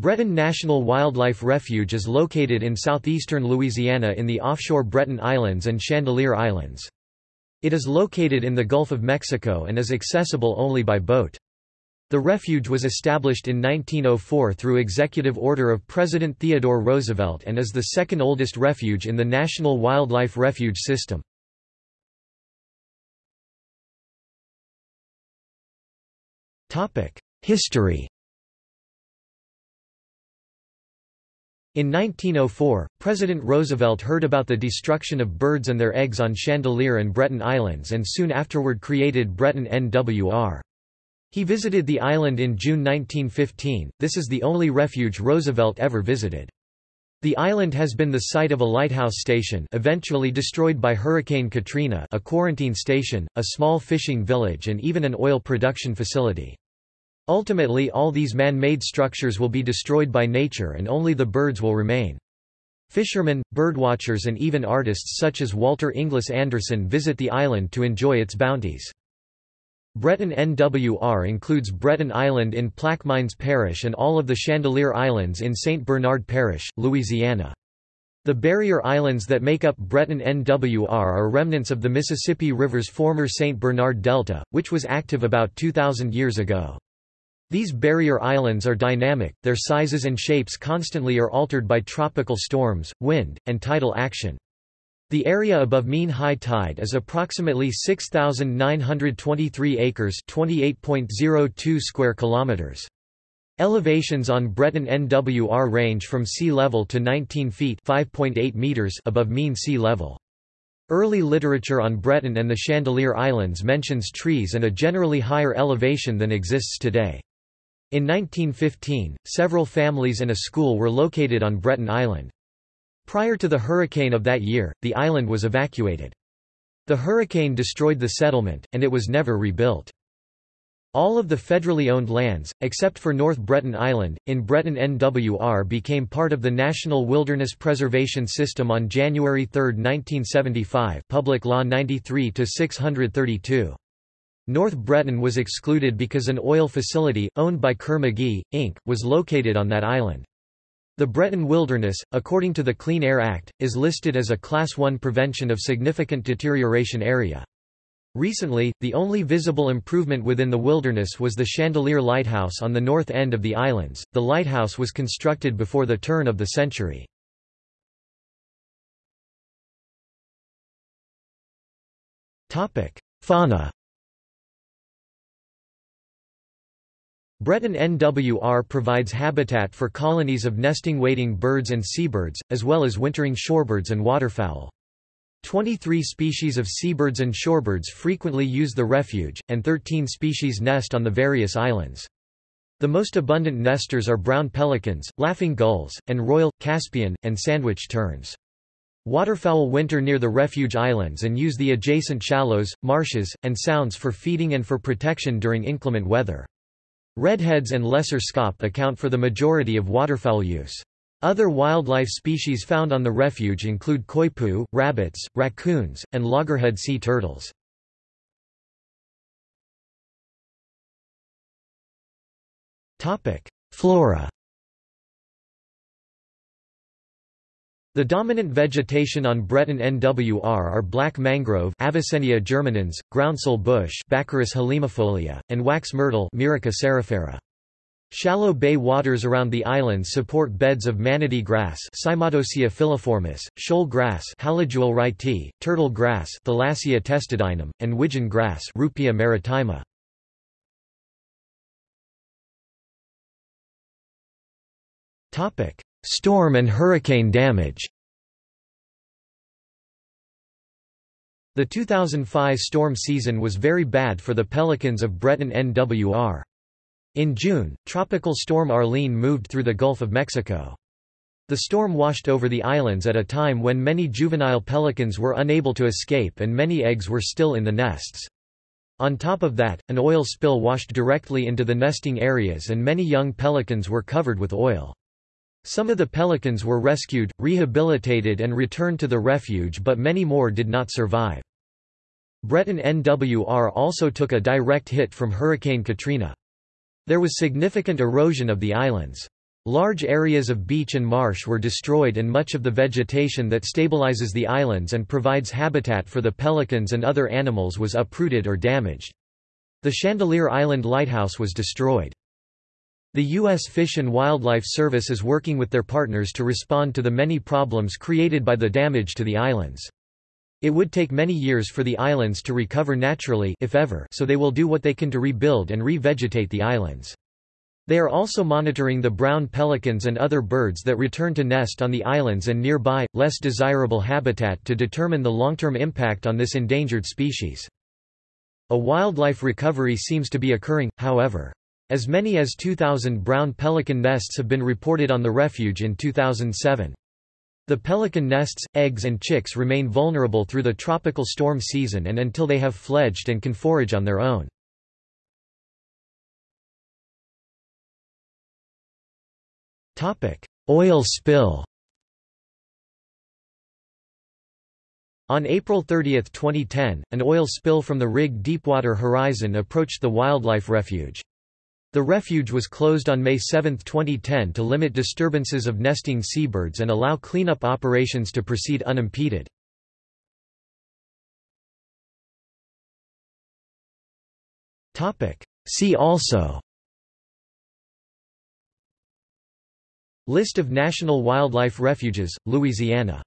Breton National Wildlife Refuge is located in southeastern Louisiana in the offshore Breton Islands and Chandeleur Islands. It is located in the Gulf of Mexico and is accessible only by boat. The refuge was established in 1904 through executive order of President Theodore Roosevelt and is the second oldest refuge in the National Wildlife Refuge System. History In 1904, President Roosevelt heard about the destruction of birds and their eggs on Chandeleur and Breton Islands and soon afterward created Breton NWR. He visited the island in June 1915, this is the only refuge Roosevelt ever visited. The island has been the site of a lighthouse station eventually destroyed by Hurricane Katrina a quarantine station, a small fishing village and even an oil production facility. Ultimately all these man-made structures will be destroyed by nature and only the birds will remain. Fishermen, birdwatchers and even artists such as Walter Inglis Anderson visit the island to enjoy its bounties. Breton NWR includes Breton Island in Plaquemines Parish and all of the Chandeleur Islands in St. Bernard Parish, Louisiana. The barrier islands that make up Breton NWR are remnants of the Mississippi River's former St. Bernard Delta, which was active about 2,000 years ago. These barrier islands are dynamic, their sizes and shapes constantly are altered by tropical storms, wind, and tidal action. The area above mean high tide is approximately 6923 acres, 28.02 square kilometers. Elevations on Breton NWR range from sea level to 19 feet (5.8 meters) above mean sea level. Early literature on Breton and the Chandeleur Islands mentions trees and a generally higher elevation than exists today. In 1915, several families and a school were located on Breton Island. Prior to the hurricane of that year, the island was evacuated. The hurricane destroyed the settlement, and it was never rebuilt. All of the federally owned lands, except for North Breton Island, in Breton NWR became part of the National Wilderness Preservation System on January 3, 1975 Public Law 93-632. North Breton was excluded because an oil facility, owned by Kerr-McGee, Inc., was located on that island. The Breton Wilderness, according to the Clean Air Act, is listed as a Class 1 Prevention of Significant Deterioration Area. Recently, the only visible improvement within the wilderness was the Chandeleur Lighthouse on the north end of the islands. The lighthouse was constructed before the turn of the century. Topic: Fauna Breton NWR provides habitat for colonies of nesting wading birds and seabirds, as well as wintering shorebirds and waterfowl. 23 species of seabirds and shorebirds frequently use the refuge, and 13 species nest on the various islands. The most abundant nesters are brown pelicans, laughing gulls, and royal, Caspian, and sandwich terns. Waterfowl winter near the refuge islands and use the adjacent shallows, marshes, and sounds for feeding and for protection during inclement weather. Redheads and lesser scaup account for the majority of waterfowl use. Other wildlife species found on the refuge include coypu, rabbits, raccoons, and loggerhead sea turtles. Flora The dominant vegetation on Breton NWR are black mangrove Avicennia germinans, groundsel bush Baccharis halimifolia, and wax myrtle Myrica cerifera. Shallow bay waters around the islands support beds of manatee grass Cymodocea filiformis, shoal grass Halodule wrightii, turtle grass Thalassia testudinum, and widgeon grass Ruppia maritima. Storm and hurricane damage The 2005 storm season was very bad for the pelicans of Breton NWR. In June, Tropical Storm Arlene moved through the Gulf of Mexico. The storm washed over the islands at a time when many juvenile pelicans were unable to escape and many eggs were still in the nests. On top of that, an oil spill washed directly into the nesting areas and many young pelicans were covered with oil. Some of the pelicans were rescued, rehabilitated and returned to the refuge but many more did not survive. Breton NWR also took a direct hit from Hurricane Katrina. There was significant erosion of the islands. Large areas of beach and marsh were destroyed and much of the vegetation that stabilizes the islands and provides habitat for the pelicans and other animals was uprooted or damaged. The Chandeleur Island Lighthouse was destroyed. The U.S. Fish and Wildlife Service is working with their partners to respond to the many problems created by the damage to the islands. It would take many years for the islands to recover naturally if ever, so they will do what they can to rebuild and re-vegetate the islands. They are also monitoring the brown pelicans and other birds that return to nest on the islands and nearby, less desirable habitat to determine the long-term impact on this endangered species. A wildlife recovery seems to be occurring, however. As many as 2,000 brown pelican nests have been reported on the refuge in 2007. The pelican nests, eggs and chicks remain vulnerable through the tropical storm season and until they have fledged and can forage on their own. Oil spill On April 30, 2010, an oil spill from the rig Deepwater Horizon approached the wildlife refuge. The refuge was closed on May 7, 2010 to limit disturbances of nesting seabirds and allow cleanup operations to proceed unimpeded. See also. List of national wildlife refuges, Louisiana